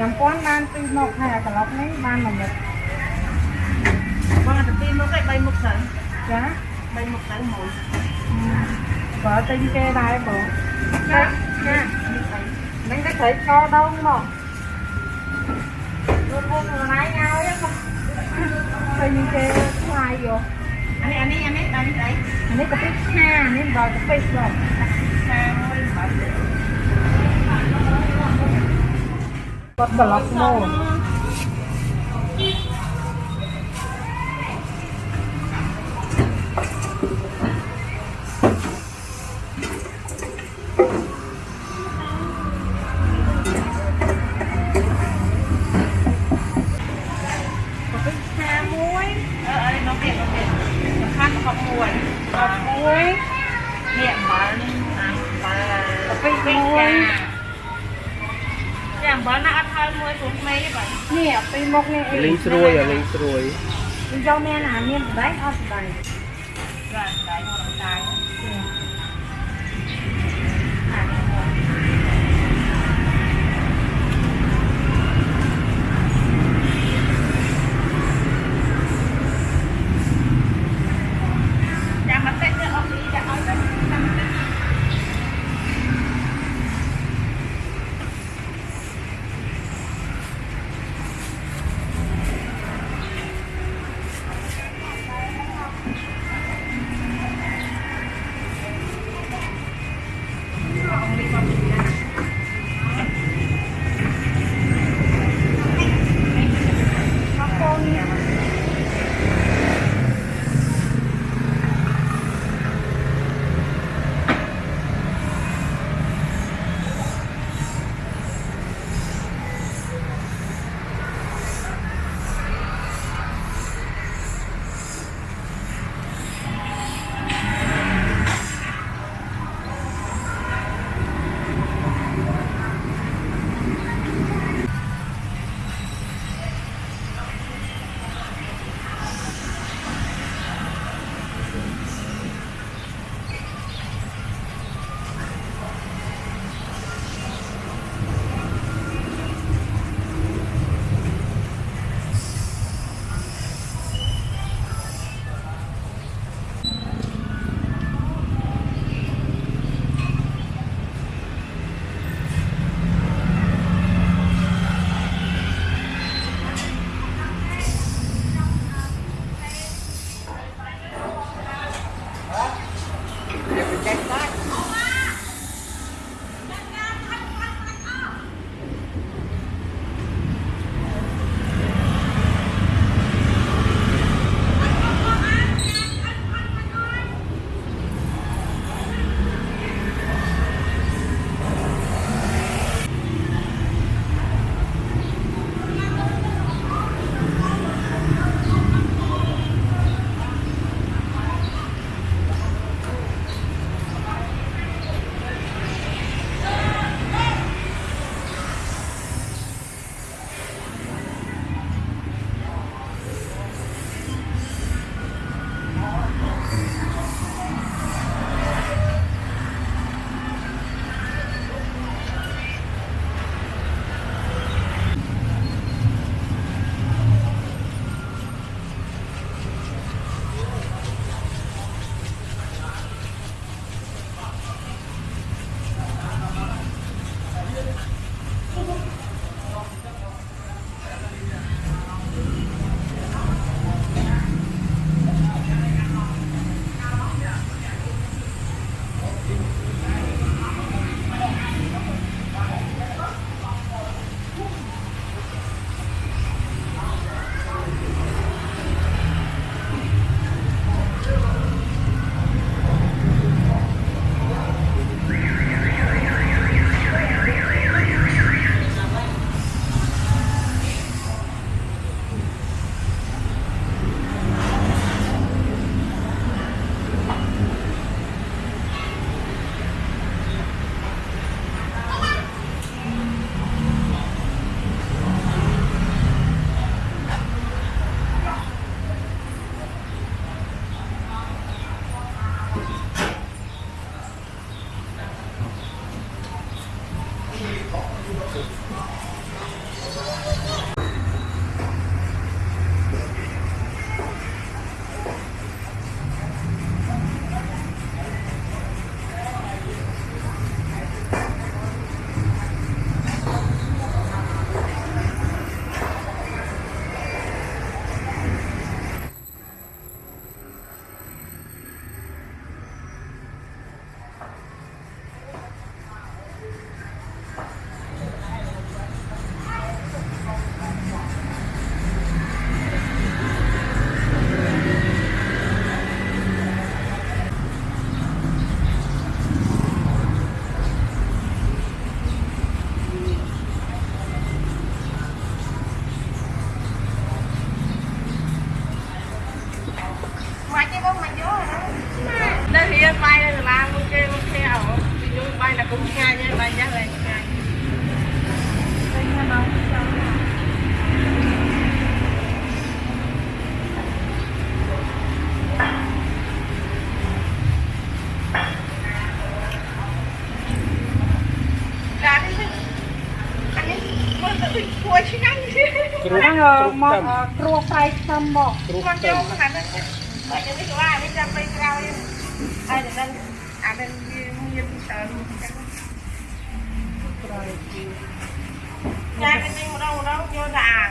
1000បាន2មុខហើយអាក្លុកនេះបាន1មុខបងអាទីមុខឯ3មុខទៅចា3មុខទៅមួយបើទិញគេដែរបងចាចានឹងតែត្រូវកដងមកលោកពុកខ្លួនឯងឲ្យមកទិញគេថ្លៃយកអានេះអានេះអានេះអានេះអីអានេះកាពិឆានេះដល់កាពិបងខាងមួយបាត់គាត់ក្លុកមកកាពិឆាមួយអឺ អីនោះទៀតនោះទៀតសំខាន់ប្រកបមួយកប់មួយនេះអំបិលនេះអំបិលកាពិមួយ ចាអំបិលណាអត់ហើយមួយព្រោះក្មេងទេបាទនេះពីមុខនេះអីលេងស្រួយអាលេងស្រួយយើងយកមានអាមានបដែកអត់បដែកចាដៃក្នុងដៃចាំ មើលទៅដូចគួរឆ្ងាញ់គ្រូ Đang គ្រូ ờ, ខ្ទឹ một ម ờ, cua fry xăm bọc គ្រូមកខ្ទឹចូលមខាងនេះបើយ៉ាងនេះក៏ว่าនេះចាំពេលក្រោយហើយតែដឹងអានេះវាមានតើចាគេទិញម្ដងម្ដងយកតែអា